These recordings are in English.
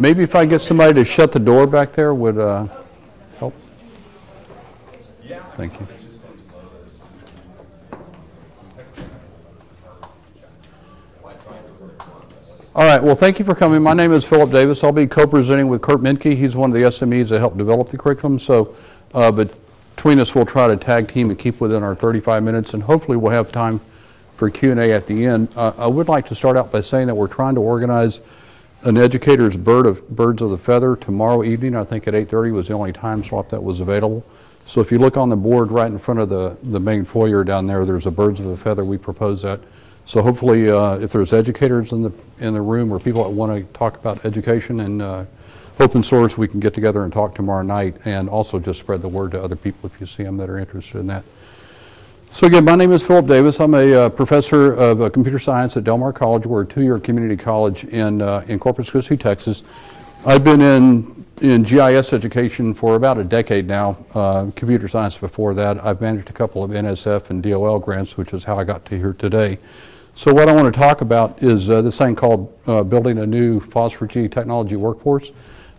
Maybe if I get somebody to shut the door back there would uh, help. Thank you. All right, well, thank you for coming. My name is Philip Davis. I'll be co-presenting with Kurt Menke. He's one of the SMEs that helped develop the curriculum. So uh, between us, we'll try to tag team and keep within our 35 minutes, and hopefully we'll have time for Q&A at the end. Uh, I would like to start out by saying that we're trying to organize an educator's bird of, birds of the feather tomorrow evening. I think at 8.30 was the only time slot that was available. So if you look on the board right in front of the, the main foyer down there, there's a birds of a feather. We propose that. So hopefully, uh, if there's educators in the in the room or people that want to talk about education and uh, open source, we can get together and talk tomorrow night, and also just spread the word to other people if you see them that are interested in that. So again, my name is Philip Davis. I'm a uh, professor of uh, computer science at Del Mar College. We're a two-year community college in uh, in Corpus Christi, Texas. I've been in in GIS education for about a decade now. Uh, computer science before that. I've managed a couple of NSF and DOL grants, which is how I got to here today. So what I want to talk about is uh, this thing called uh, building a new FOSS4G technology workforce.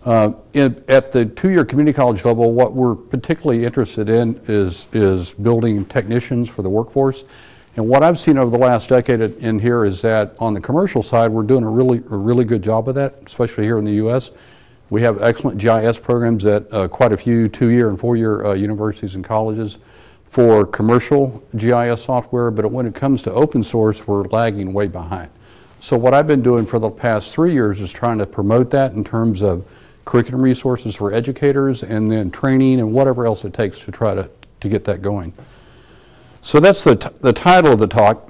Uh, in, at the two-year community college level, what we're particularly interested in is, is building technicians for the workforce. And what I've seen over the last decade in here is that on the commercial side, we're doing a really, a really good job of that, especially here in the U.S. We have excellent GIS programs at uh, quite a few two-year and four-year uh, universities and colleges for commercial GIS software, but when it comes to open source, we're lagging way behind. So what I've been doing for the past three years is trying to promote that in terms of curriculum resources for educators and then training and whatever else it takes to try to, to get that going. So that's the, the title of the talk.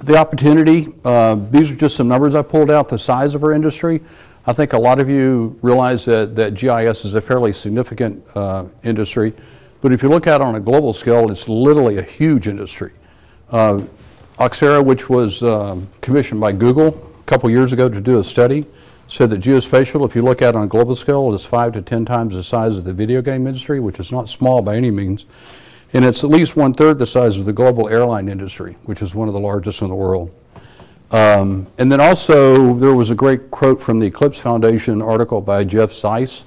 The opportunity, uh, these are just some numbers I pulled out, the size of our industry. I think a lot of you realize that, that GIS is a fairly significant uh, industry. But if you look at it on a global scale, it's literally a huge industry. Uh, Oxera, which was um, commissioned by Google a couple years ago to do a study, said that geospatial, if you look at it on a global scale, is five to 10 times the size of the video game industry, which is not small by any means. And it's at least one third the size of the global airline industry, which is one of the largest in the world. Um, and then also, there was a great quote from the Eclipse Foundation article by Geoff Zeiss,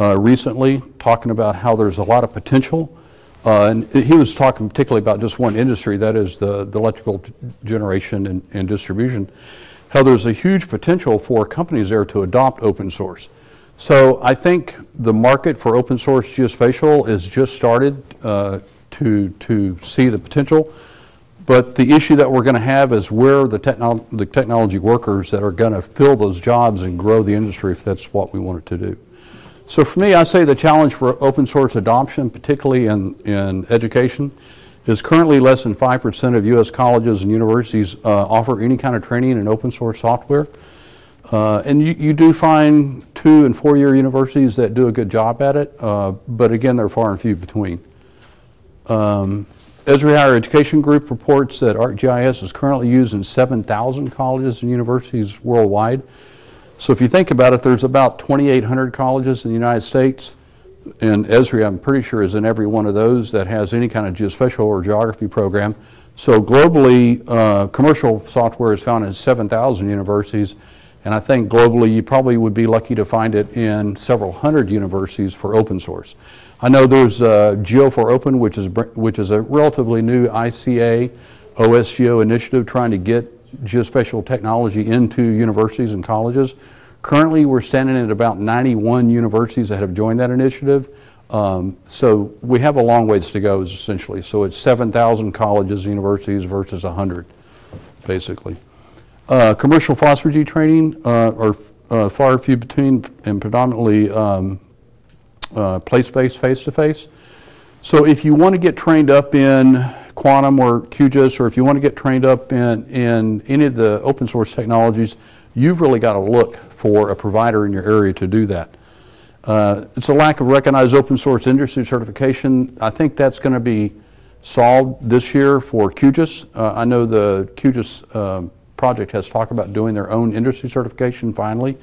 uh, recently, talking about how there's a lot of potential. Uh, and he was talking particularly about just one industry, that is the, the electrical generation and, and distribution, how there's a huge potential for companies there to adopt open source. So I think the market for open source geospatial is just started uh, to, to see the potential. But the issue that we're going to have is where the, technolo the technology workers that are going to fill those jobs and grow the industry if that's what we want it to do. So for me, I say the challenge for open source adoption, particularly in, in education, is currently less than 5% of U.S. colleges and universities uh, offer any kind of training in open source software. Uh, and you, you, do find two and four year universities that do a good job at it, uh, but again, they're far and few between. Um, Esri Higher Education Group reports that ArcGIS is currently used in 7,000 colleges and universities worldwide. So if you think about it, there's about 2,800 colleges in the United States, and Esri, I'm pretty sure, is in every one of those that has any kind of geospatial or geography program. So globally, uh, commercial software is found in 7,000 universities, and I think globally you probably would be lucky to find it in several hundred universities for open source. I know there's uh, Geo4Open, which is, which is a relatively new ICA OSGeo initiative trying to get geospatial technology into universities and colleges. Currently, we're standing at about 91 universities that have joined that initiative. Um, so we have a long ways to go, essentially. So it's 7,000 colleges, and universities versus 100, basically. Uh, commercial FOSS4G training uh, are uh, far few between and predominantly um, uh, place-based, face-to-face. So if you want to get trained up in Quantum or QGIS, or if you want to get trained up in, in any of the open source technologies, you've really got to look for a provider in your area to do that. Uh, it's a lack of recognized open source industry certification. I think that's going to be solved this year for QGIS. Uh, I know the QGIS uh, project has talked about doing their own industry certification finally.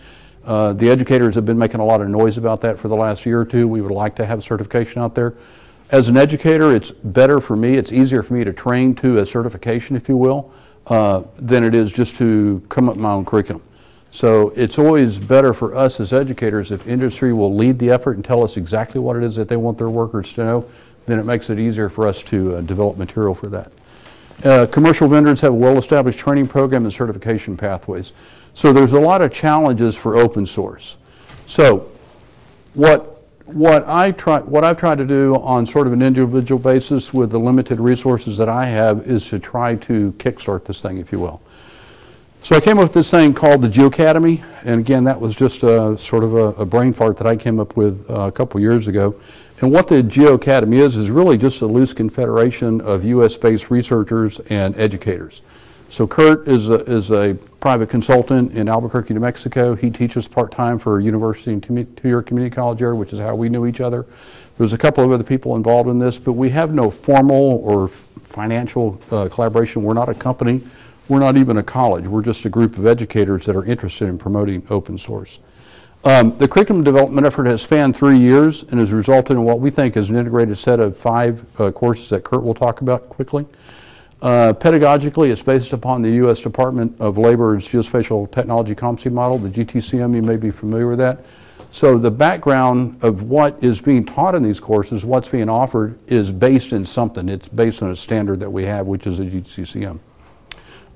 Uh, the educators have been making a lot of noise about that for the last year or two. We would like to have certification out there. As an educator, it's better for me, it's easier for me to train to a certification, if you will, uh, than it is just to come up with my own curriculum. So it's always better for us as educators if industry will lead the effort and tell us exactly what it is that they want their workers to know, then it makes it easier for us to uh, develop material for that. Uh, Commercial vendors have a well-established training program and certification pathways. So there's a lot of challenges for open source. So what, what I try, what I've tried to do on sort of an individual basis with the limited resources that I have is to try to kickstart this thing, if you will. So I came up with this thing called the GeoAcademy, and again, that was just a, sort of a, a brain fart that I came up with uh, a couple years ago. And what the GeoAcademy is, is really just a loose confederation of US-based researchers and educators. So Kurt is a, is a private consultant in Albuquerque, New Mexico. He teaches part-time for a university in two-year community college area, which is how we knew each other. There's a couple of other people involved in this, but we have no formal or financial uh, collaboration. We're not a company. We're not even a college. We're just a group of educators that are interested in promoting open source. Um, the curriculum development effort has spanned three years and has resulted in what we think is an integrated set of five uh, courses that Kurt will talk about quickly. Uh, pedagogically, it's based upon the U.S. Department of Labor's Geospatial Technology Competency Model, the GTCM, you may be familiar with that. So the background of what is being taught in these courses, what's being offered, is based in something. It's based on a standard that we have, which is the GTCM.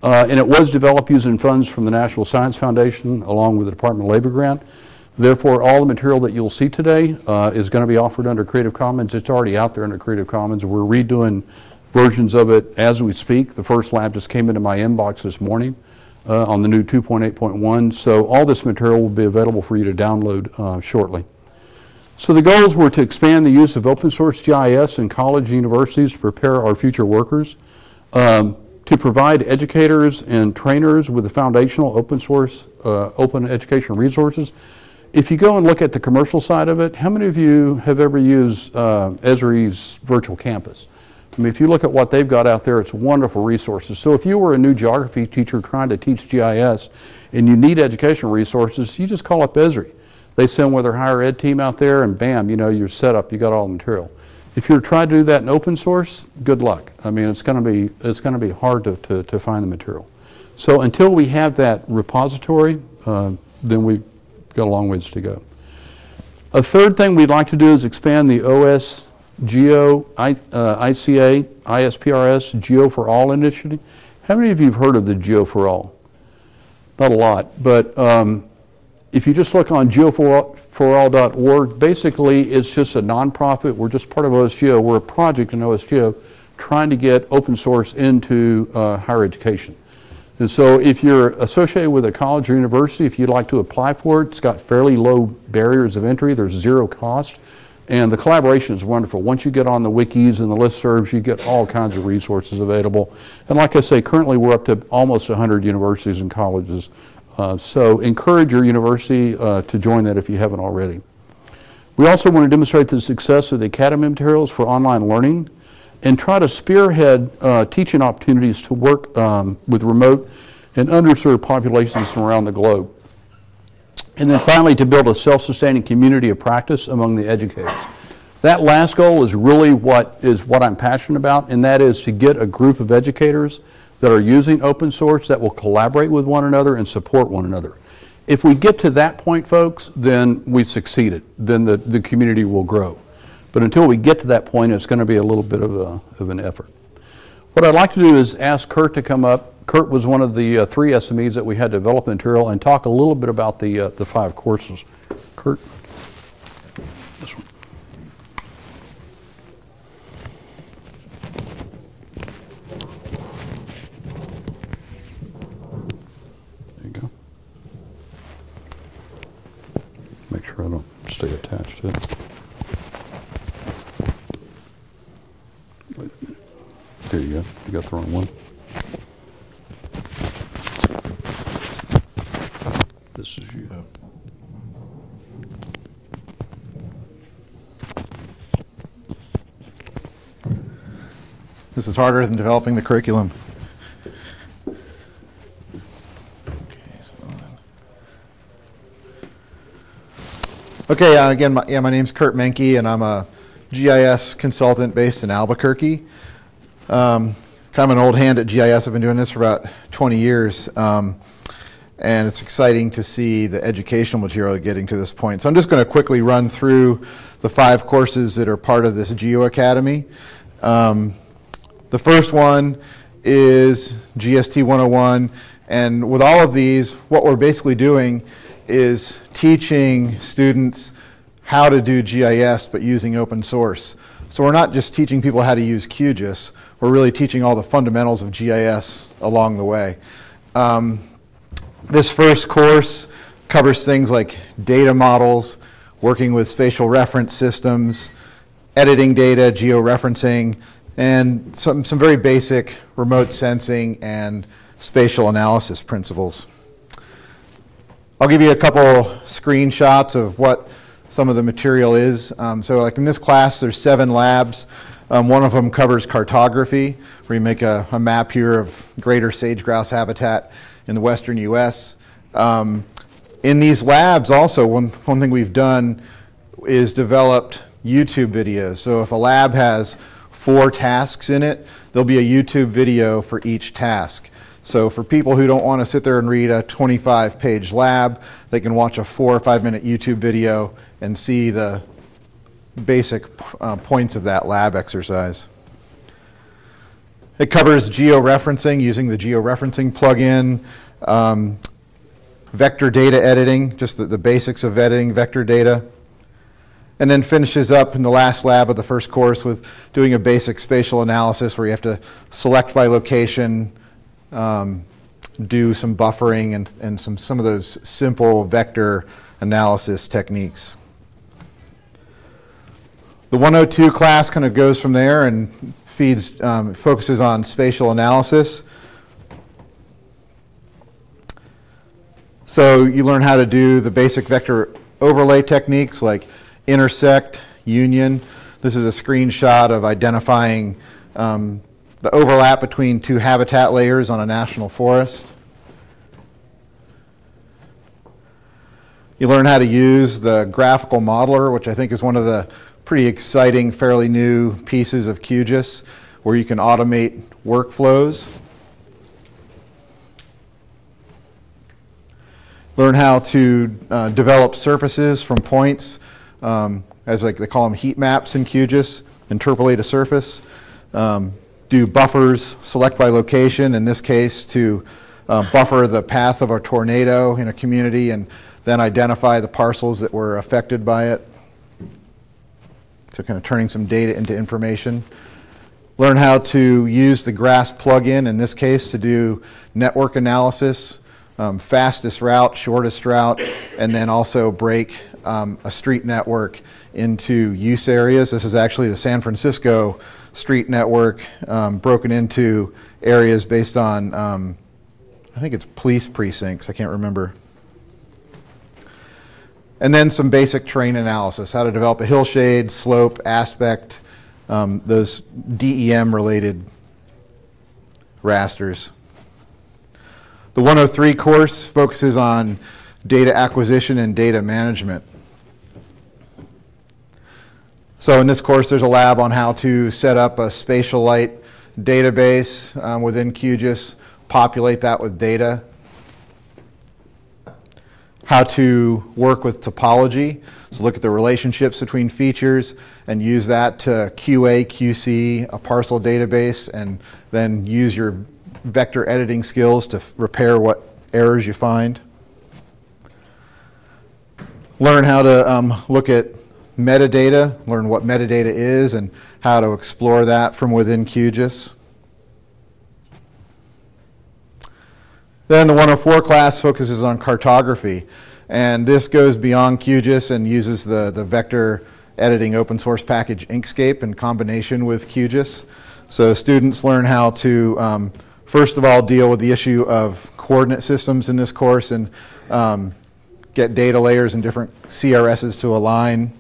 Uh, and it was developed using funds from the National Science Foundation along with the Department of Labor grant. Therefore, all the material that you'll see today uh, is going to be offered under Creative Commons. It's already out there under Creative Commons. We're redoing versions of it as we speak. The first lab just came into my inbox this morning uh, on the new 2.8.1. So all this material will be available for you to download uh, shortly. So the goals were to expand the use of open source GIS in college and universities to prepare our future workers, um, to provide educators and trainers with the foundational open source, uh, open education resources. If you go and look at the commercial side of it, how many of you have ever used uh, Esri's virtual campus? I mean, if you look at what they've got out there, it's wonderful resources. So if you were a new geography teacher trying to teach GIS and you need educational resources, you just call up Esri. They send with their higher ed team out there and bam, you know, you're set up, you got all the material. If you're trying to do that in open source, good luck. I mean, it's going to be, it's going to be hard to, to, to, find the material. So until we have that repository, uh, then we've got a long ways to go. A third thing we'd like to do is expand the OS Geo, I, uh, ICA, ISPRS, Geo for All initiative. How many of you have heard of the Geo for All? Not a lot, but um, if you just look on geoforall.org, basically it's just a nonprofit. We're just part of OSGeo. We're a project in OSGeo trying to get open source into uh, higher education. And so if you're associated with a college or university, if you'd like to apply for it, it's got fairly low barriers of entry. There's zero cost. And the collaboration is wonderful. Once you get on the wikis and the listservs, you get all kinds of resources available. And like I say, currently we're up to almost 100 universities and colleges. Uh, so encourage your university uh, to join that if you haven't already. We also want to demonstrate the success of the Academy materials for online learning and try to spearhead uh, teaching opportunities to work um, with remote and underserved populations from around the globe. And then finally, to build a self-sustaining community of practice among the educators. That last goal is really what is what I'm passionate about, and that is to get a group of educators that are using open source that will collaborate with one another and support one another. If we get to that point, folks, then we've succeeded. Then the, the community will grow. But until we get to that point, it's going to be a little bit of, a, of an effort. What I'd like to do is ask Kurt to come up Kurt was one of the uh, three SMEs that we had develop material and talk a little bit about the, uh, the five courses. Kurt? This one. There you go. Make sure I stay attached to it. Wait. There you go. You got the wrong one. This is you. This is harder than developing the curriculum. Okay, uh, again, my, yeah, my name's Kurt Menke, and I'm a GIS consultant based in Albuquerque. Um, kind of an old hand at GIS. I've been doing this for about 20 years. Um, and it's exciting to see the educational material getting to this point. So I'm just going to quickly run through the five courses that are part of this Geo Academy. Um, the first one is GST 101, and with all of these, what we're basically doing is teaching students how to do GIS, but using open source. So we're not just teaching people how to use QGIS, we're really teaching all the fundamentals of GIS along the way. Um, this first course covers things like data models, working with spatial reference systems, editing data, georeferencing, and some, some very basic remote sensing and spatial analysis principles. I'll give you a couple screenshots of what some of the material is. Um, so like in this class, there's seven labs. Um, one of them covers cartography, where you make a, a, map here of greater sage-grouse habitat in the western U.S. Um, in these labs also, one, one thing we've done is developed YouTube videos. So if a lab has four tasks in it, there'll be a YouTube video for each task. So for people who don't want to sit there and read a 25 page lab, they can watch a four or five minute YouTube video and see the basic uh, points of that lab exercise. It covers georeferencing using the georeferencing plugin, um, vector data editing, just the, the basics of editing vector data, and then finishes up in the last lab of the first course with doing a basic spatial analysis where you have to select by location, um, do some buffering and, and some, some of those simple vector analysis techniques. The 102 class kind of goes from there and feeds, um, focuses on spatial analysis. So you learn how to do the basic vector overlay techniques like intersect, union. This is a screenshot of identifying um, the overlap between two habitat layers on a national forest. You learn how to use the graphical modeler, which I think is one of the pretty exciting, fairly new pieces of QGIS, where you can automate workflows. Learn how to uh, develop surfaces from points, um, as like they call them heat maps in QGIS, interpolate a surface. Um, do buffers, select by location, in this case to uh, buffer the path of a tornado in a community and then identify the parcels that were affected by it. So kind of turning some data into information. Learn how to use the GRASS plugin, in this case, to do network analysis, um, fastest route, shortest route, and then also break um, a street network into use areas. This is actually the San Francisco street network um, broken into areas based on, um, I think it's police precincts, I can't remember. And then some basic terrain analysis, how to develop a hillshade, slope, aspect, um, those DEM related rasters. The 103 course focuses on data acquisition and data management. So in this course, there's a lab on how to set up a SpatiaLite database um, within QGIS, populate that with data, how to work with topology, so look at the relationships between features and use that to QA, QC a parcel database and then use your vector editing skills to repair what errors you find. Learn how to um, look at metadata, learn what metadata is and how to explore that from within QGIS. Then the 104 class focuses on cartography. And this goes beyond QGIS and uses the, the vector editing open source package Inkscape in combination with QGIS. So students learn how to, um, first of all, deal with the issue of coordinate systems in this course and um, get data layers and different CRSs to align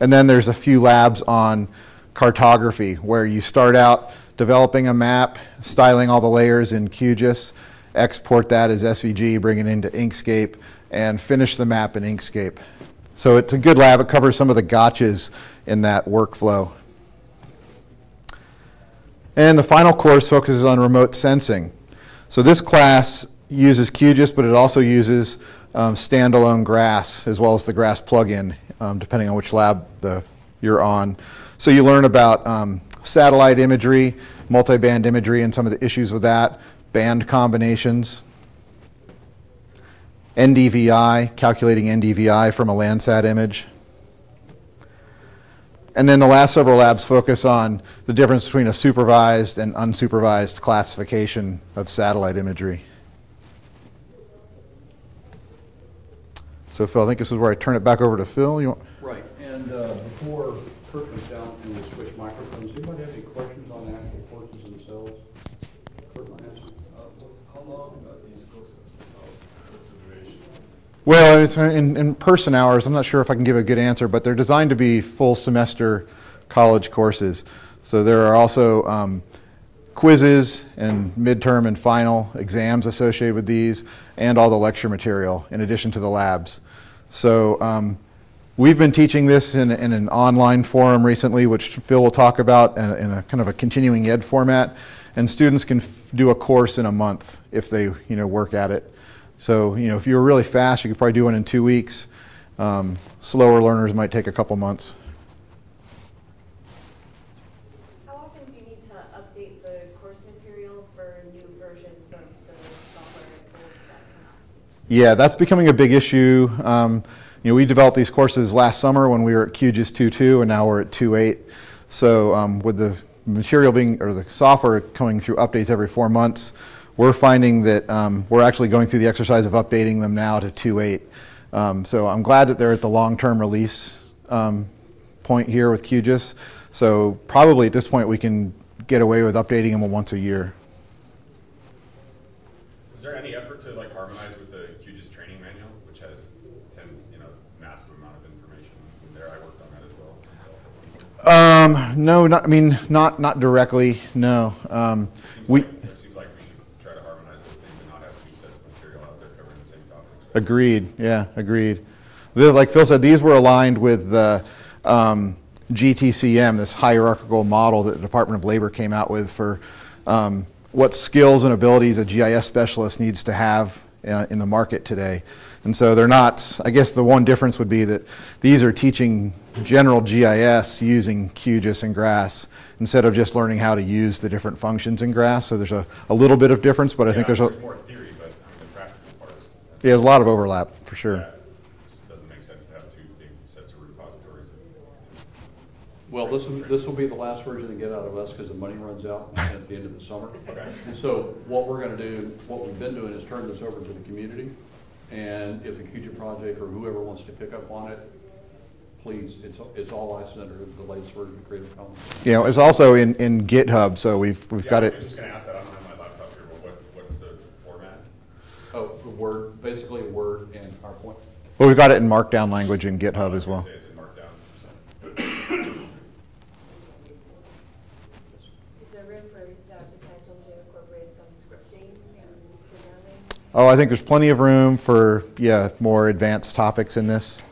and then there's a few labs on cartography where you start out developing a map, styling all the layers in QGIS, export that as SVG, bring it into Inkscape, and finish the map in Inkscape. So it's a good lab. It covers some of the gotchas in that workflow. And the final course focuses on remote sensing. So this class uses QGIS, but it also uses um, standalone grass as well as the grass plugin, um, depending on which lab the, you're on. So you learn about um, satellite imagery, multiband imagery, and some of the issues with that, band combinations, NDVI, calculating NDVI from a Landsat image. And then the last several labs focus on the difference between a supervised and unsupervised classification of satellite imagery. So Phil, I think this is where I turn it back over to Phil. You want, Right, and uh, before Kurt comes down and we switch microphones, anybody have any questions on the actual courses themselves? Kurt might have some. How long are these courses? Duration? well, it's in, in person hours. I'm not sure if I can give a good answer, but they're designed to be full semester college courses. So there are also um, quizzes and midterm and final exams associated with these, and all the lecture material in addition to the labs. So um, we've been teaching this in, in an online forum recently, which Phil will talk about in, a- in a kind of a continuing ed format. And students can do a course in a month if they, you know, work at it. So, you know, if you were really fast, you could probably do one in two weeks. Um, slower learners might take a couple months. How often do you need to update the course material for new versions of the software and tools that come out? Yeah, that's becoming a big issue. Um, you know, we developed these courses last summer when we were at QGIS 2.2, and now we're at 2.8. So um, with the material being, or the software coming through updates every four months, we're finding that um, we're actually going through the exercise of updating them now to 2.8. Um, so I'm glad that they're at the long-term release um, point here with QGIS. So probably at this point we can get away with updating them once a year. Is there any effort to like harmonize with the QGIS training manual, which has ten, you know, massive amount of information in there? I worked on that as well myself. Um, no, not, I mean, not, not directly, no. Um, we, like- like we should try to harmonize those things and not have two sets of material out there covering the same topics. agreed, yeah, agreed. The- Like Phil said, these were aligned with the um, GTCM, this hierarchical model that the Department of Labor came out with for um, what skills and abilities a GIS specialist needs to have uh, in the market today. And so they're not, I guess the one difference would be that these are teaching general GIS using QGIS and GRASS instead of just learning how to use the different functions in GRASS. So there's a, a little bit of difference, but I think Yeah, there's a, More theory, but I mean, the practical parts, yeah, there's a lot of overlap, for sure. yeah, it just doesn't make sense to have two big sets of repositories. Well, this will, this will be the last version to get out of us because the money runs out at the end of the summer. Okay. And so what we're gonna do, what we've been doing is turn this over to the community. And if the QG project or whoever wants to pick up on it, please, it's, it's all licensed under the latest version of Creative Commons. Yeah, it's also in, in GitHub, so we've, we've Yeah, got I it. just gonna ask that, I don't have my laptop here, but what, what's the format? Oh, the Word, basically Word and PowerPoint. Well, we've got it in Markdown language in GitHub as well. Say it's in Markdown, so. Is there room for the potential to incorporate some scripting and programming? Oh, I think there's plenty of room for, yeah, more advanced topics in this.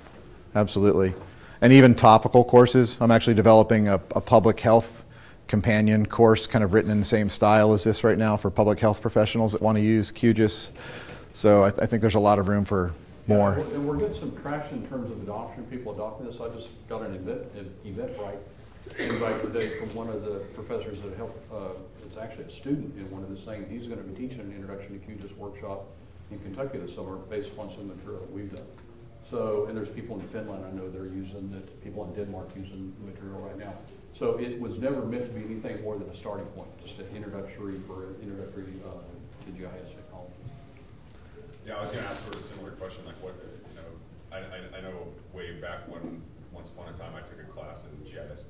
Absolutely. And even topical courses. I'm actually developing a, a public health companion course, kind of written in the same style as this right now for public health professionals that want to use QGIS. So I, I think there's a lot of room for more. Yeah, And we're getting some traction in terms of adoption, people adopting this. I just got an event, Eventbrite invite today from one of the professors that helped, uh, it's actually a student in one of this thing. He's gonna be teaching an introduction to QGIS workshop in Kentucky this summer based upon some material that we've done. So, and there's people in Finland I know they're using it, people in Denmark using the material right now. So it was never meant to be anything more than a starting point, just an introductory for, introductory, uh, to GIS technology. Yeah, I was gonna ask sort of a similar question, like what, you know, I, I, I know way back when, once upon a time, I took a class in GIS,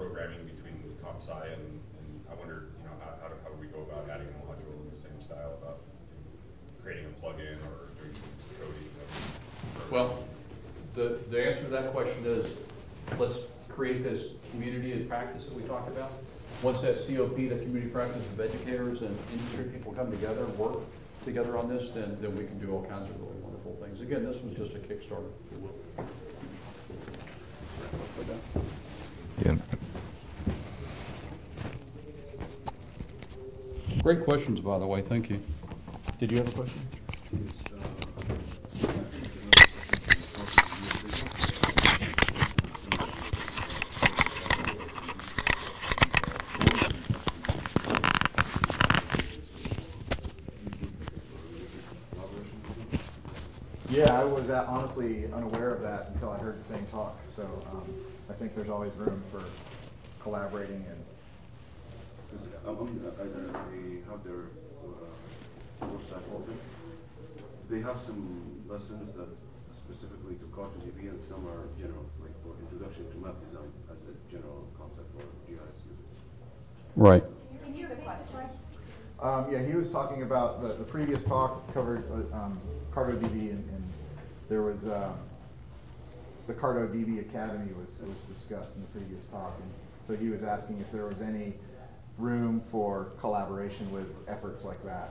programming between comp sci and, and I wonder, you know, how, how do, how do we go about adding a module in the same style about creating a plugin or doing coding? of- Well, the, the answer to that question is, let's create this community and practice that we talked about. Once that COP, that community practice of educators and industry people come together and work together on this, then, then we can do all kinds of really wonderful things. Again, this was just a Kickstarter, if you will. Yeah. Great questions, by the way, thank you. Did you have a question? Yeah, I was uh, honestly unaware of that until I heard the same talk. So um, I think there's always room for collaborating and Because I'm, I'm, I, they have their, uh, website open. They have some lessons that specifically to Cartoon and some are general, like for introduction to map design as a general concept for GIS users. Right. Can you repeat the question? Um, yeah, he was talking about, the, the previous talk covered, uh, um, CartoDB and, and there was, um, the CartoDB Academy was, was discussed in the previous talk. And so he was asking if there was any room for collaboration with efforts like that.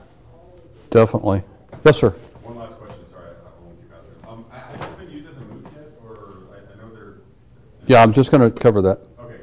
Definitely. Yes, sir. One last question, sorry, I I won't keep asking. Um, I- has this been used as a MOOC yet, or I, I know they're, Yeah, I'm just going to cover that. okay.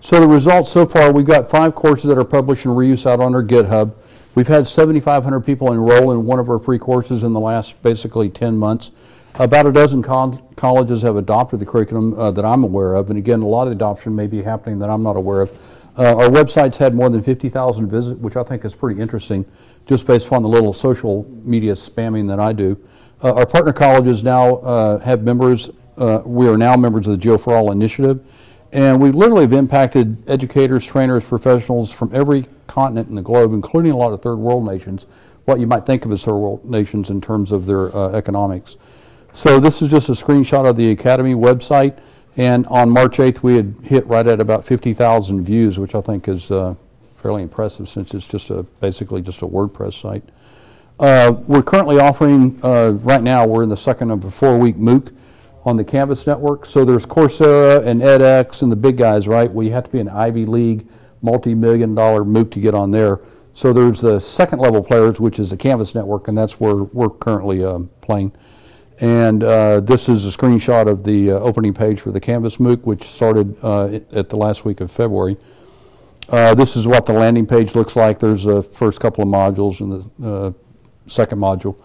So the results so far, we've got five courses that are published and reuse out on our GitHub. We've had 7,500 people enroll in one of our free courses in the last basically 10 months. About a dozen col- colleges have adopted the curriculum uh, that I'm aware of, and again, a lot of the adoption may be happening that I'm not aware of. Uh, Our website's had more than 50,000 visits, which I think is pretty interesting, just based upon the little social media spamming that I do. Uh, Our partner colleges now uh, have members, uh, we are now members of the Geo for All initiative, and we literally have impacted educators, trainers, professionals from every continent in the globe, including a lot of third world nations, what you might think of as third world nations in terms of their uh, economics. So this is just a screenshot of the Academy website, and on March 8th, we had hit right at about 50,000 views, which I think is uh, fairly impressive since it's just a, basically just a WordPress site. Uh, We're currently offering, uh, right now, we're in the second of a four-week MOOC on the Canvas network. So there's Coursera and edX and the big guys, right? We have to be an Ivy League, multi-million dollar MOOC to get on there. So there's the second level players, which is the Canvas network, and that's where we're currently um, playing. And uh, this is a screenshot of the uh, opening page for the Canvas MOOC, which started uh, at the last week of February. Uh, This is what the landing page looks like. There's the first couple of modules and the uh, second module.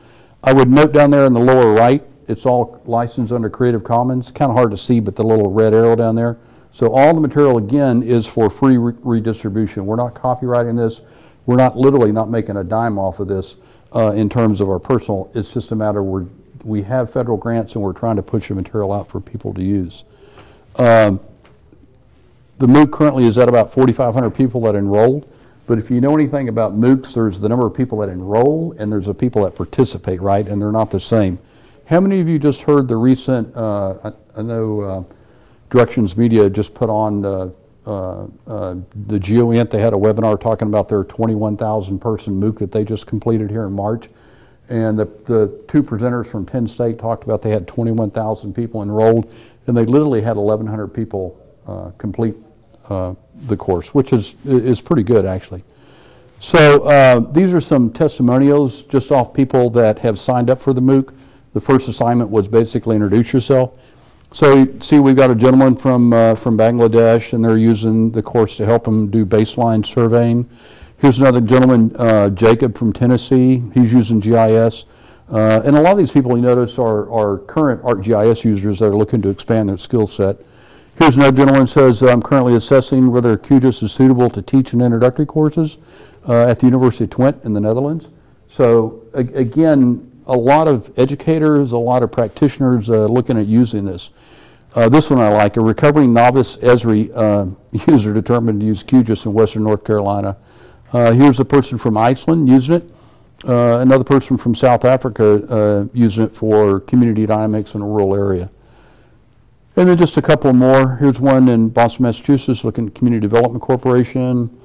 I would note down there in the lower right, it's all licensed under Creative Commons. Kind of hard to see, but the little red arrow down there. So all the material, again, is for free re- redistribution. We're not copywriting this. We're not, literally not making a dime off of this uh, in terms of our personal. It's just a matter where we have federal grants and we're trying to push the material out for people to use. Um, the MOOC currently is at about 4,500 people that enrolled, but if you know anything about MOOCs, there's the number of people that enroll and there's the people that participate, right? And they're not the same. How many of you just heard the recent, uh, I I know uh, Directions Media just put on uh, uh, uh, the GeoInt, they had a webinar talking about their 21,000 person MOOC that they just completed here in March. And the, the two presenters from Penn State talked about they had 21,000 people enrolled, and they literally had 1,100 people uh, complete uh, the course, which is, is pretty good, actually. So uh, these are some testimonials just off people that have signed up for the MOOC. The first assignment was basically introduce yourself. So see, we've got a gentleman from, uh, from Bangladesh, and they're using the course to help them do baseline surveying. Here's another gentleman, uh, Jacob from Tennessee. He's using GIS. Uh, and a lot of these people you notice are, are current ArcGIS users that are looking to expand their skill set. Here's another gentleman says, I'm currently assessing whether QGIS is suitable to teach in introductory courses uh, at the University of Twente in the Netherlands. So again, a lot of educators, a lot of practitioners uh, looking at using this. Uh, This one I like, a recovering novice Esri uh, user determined to use QGIS in western North Carolina. Uh, Here's a person from Iceland using it. Uh, Another person from South Africa uh, using it for community dynamics in a rural area. And then just a couple more. Here's one in Boston, Massachusetts, looking at Community Development Corporation.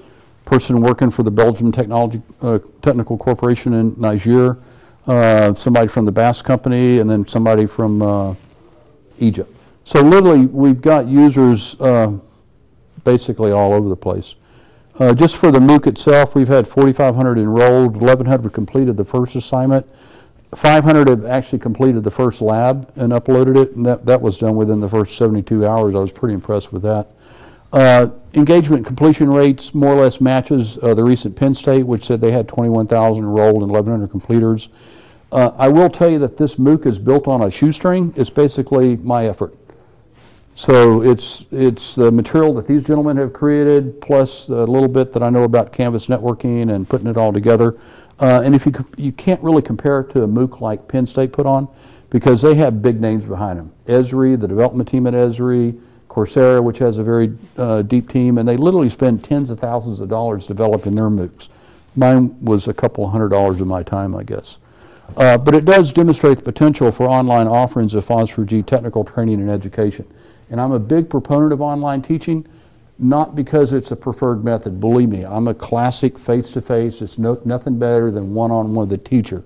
Person working for the Belgium Technology, uh, Technical Corporation in Niger. Uh, somebody from the Bass Company, and then somebody from uh, Egypt. So literally, we've got users basically all over the place. Uh, Just for the MOOC itself, we've had 4,500 enrolled, 1,100 completed the first assignment. 500 have actually completed the first lab and uploaded it, and that, that was done within the first 72 hours. I was pretty impressed with that. Uh, Engagement completion rates more or less matches uh, the recent Penn State, which said they had 21,000 enrolled and 1,100 completers. Uh, I will tell you that this MOOC is built on a shoestring. It's basically my effort. So it's, it's the material that these gentlemen have created, plus a little bit that I know about Canvas networking and putting it all together. Uh, and if you, you can't really compare it to a MOOC like Penn State put on, because they have big names behind them. Esri, the development team at Esri, Coursera, which has a very uh, deep team, and they literally spend tens of thousands of dollars developing their MOOCs. Mine was a couple hundred dollars of my time, I guess. Uh, But it does demonstrate the potential for online offerings of FOSS4G technical training and education. And I'm a big proponent of online teaching, not because it's a preferred method. Believe me, I'm a classic face-to-face. It's no, nothing better than one-on-one with a teacher.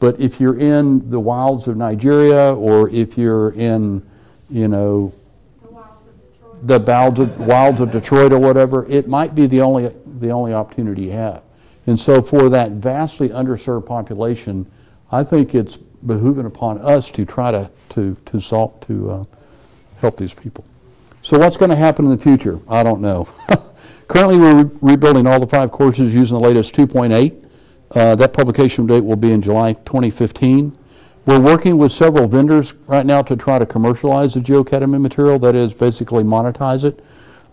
But if you're in the wilds of Nigeria, or if you're in, you know, the wilds of, wilds of Detroit or whatever, it might be the only, the only opportunity you have. And so for that vastly underserved population, I think it's behooving upon us to try to, to, to solve, to uh, help these people. So what's going to happen in the future? I don't know. Currently, we're re- rebuilding all the five courses using the latest 2.8. Uh, That publication date will be in July 2015. We're working with several vendors right now to try to commercialize the GeoAcademy material, that is, basically monetize it.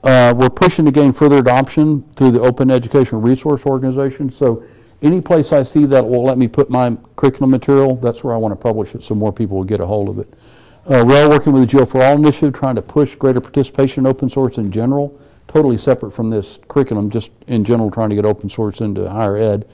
Uh, We're pushing to gain further adoption through the Open Educational Resource Organization, so any place I see that will let me put my curriculum material, that's where I want to publish it, so more people will get a hold of it. Uh, are working with the Geo for All initiative, trying to push greater participation in open source in general, totally separate from this curriculum, just in general, trying to get open source into higher ed.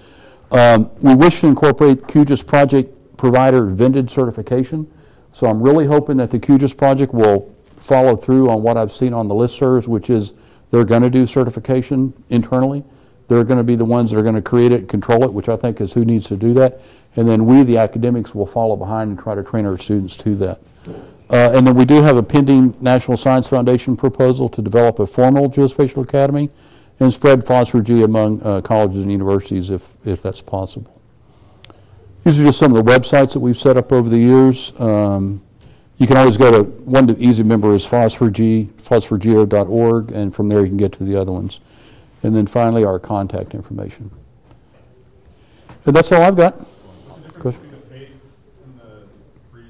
Um, We wish to incorporate QGIS project provider vended certification, so I'm really hoping that the QGIS project will follow through on what I've seen on the listservs, which is they're going to do certification internally. They're going to be the ones that are going to create it and control it, which I think is who needs to do that. And then we, the academics, will follow behind and try to train our students to that. Uh, And then we do have a pending National Science Foundation proposal to develop a formal geospatial academy and spread FOSS4G among uh, colleges and universities if, if that's possible. These are just some of the websites that we've set up over the years. Um, You can always go to, one easy member is foss4g, foss4geo.org, and from there you can get to the other ones. And then finally, our contact information. And that's all I've got. What's the difference between the paid and the free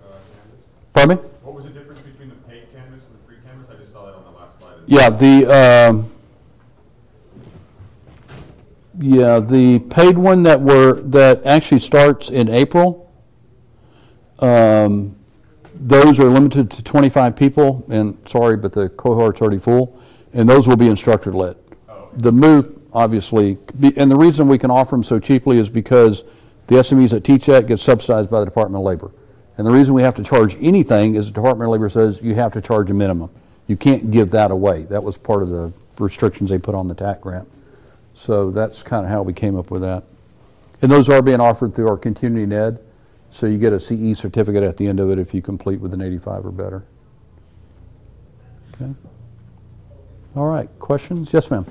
uh, canvas? Pardon me? What was the difference between the paid canvas and the free canvas? I just saw that on the last slide. Yeah, the, um, yeah, the paid one that were, that actually starts in April, um, those are limited to 25 people, and sorry, but the cohort's already full, and those will be instructor-led. The MOOC, obviously, and the reason we can offer them so cheaply is because the SMEs that teach that get subsidized by the Department of Labor. And the reason we have to charge anything is the Department of Labor says you have to charge a minimum. You can't give that away. That was part of the restrictions they put on the TAC grant. So that's kind of how we came up with that. And those are being offered through our continuing ed, so you get a CE certificate at the end of it if you complete with an 85 or better. Okay. All right, questions? Yes, ma'am. Um,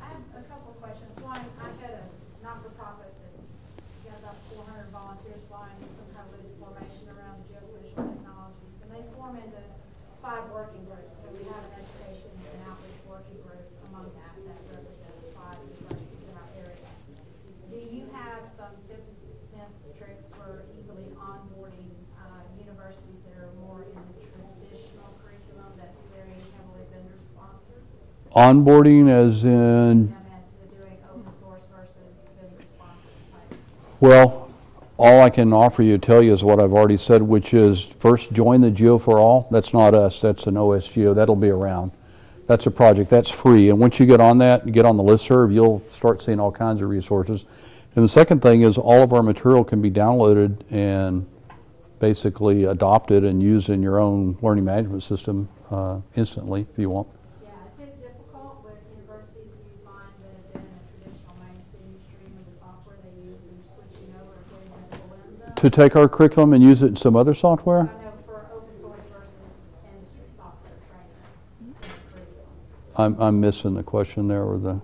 I have a couple of questions. One, I had a not-for-profit that's got about four hundred volunteers flying some kind of loose formation around geospatial technologies. And they form into five working groups. So we have an education and outreach working group among that, that represents five universities in our area. Do you have some tips, hints, tricks for easily onboarding, uh, universities that are more in the traditional curriculum that's very heavily vendor-sponsored? Onboarding as in, come into doing open source versus vendor sponsored type. well, all I can offer you, to tell you is what I've already said, which is first join the Geo for All. That's not us, that's an OSGeo, that'll be around. That's a project, that's free. And once you get on that, get on the listserv, you'll start seeing all kinds of resources. And the second thing is all of our material can be downloaded and basically adopted and used in your own learning management system uh, instantly if you want. Yeah, is it difficult with universities, do you find that have been in a traditional mainstream stream of the software they use and switching over to putting that blend To take our curriculum and use it in some other software? Know for open source versus industry software training in the curriculum. I'm, I'm missing the question there or the,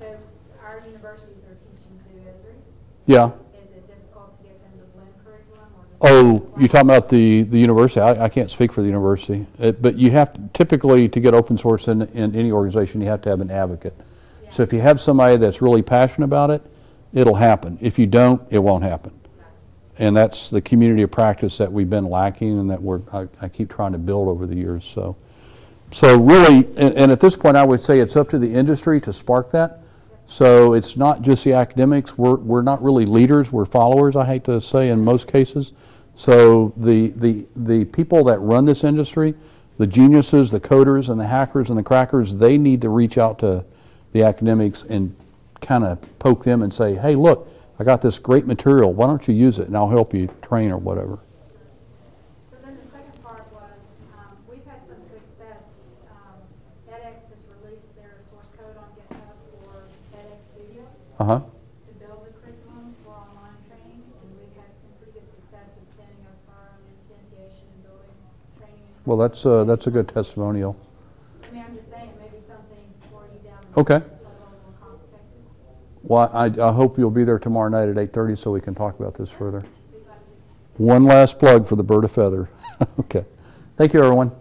So our universities are teaching to yeah. Is it difficult to get them to blend curriculum or? Oh, you're talking about the, the university, I, I can't speak for the university, Uh, but you have, to- typically, to get open source in, in any organization, you have to have an advocate. So if you have somebody that's really passionate about it, it'll happen. If you don't, it won't happen. And that's the community of practice that we've been lacking and that we're, I, I keep trying to build over the years, so. So really, and, and at this point, I would say it's up to the industry to spark that. So it's not just the academics, we're, we're not really leaders, we're followers, I hate to say in most cases. So the, the, the people that run this industry, the geniuses, the coders and the hackers and the crackers, they need to reach out to the academics and kind of poke them and say, hey, look, I got this great material, why don't you use it and I'll help you train or whatever. So then the second part was, um, we've had some success, um, edX has released their source code on GitHub for edX Studio Uh-huh. to build the curriculum for online training, and we've had some pretty good success in standing up our own instantiation and building training. Well, that's, uh, that's a good testimonial. I mean, I'm just saying, maybe something for you down the Okay. road, that's a little more cost effective. Well, I, I hope you'll be there tomorrow night at 8:30 so we can talk about this further. One last plug for the bird of feather. Okay. Thank you, everyone.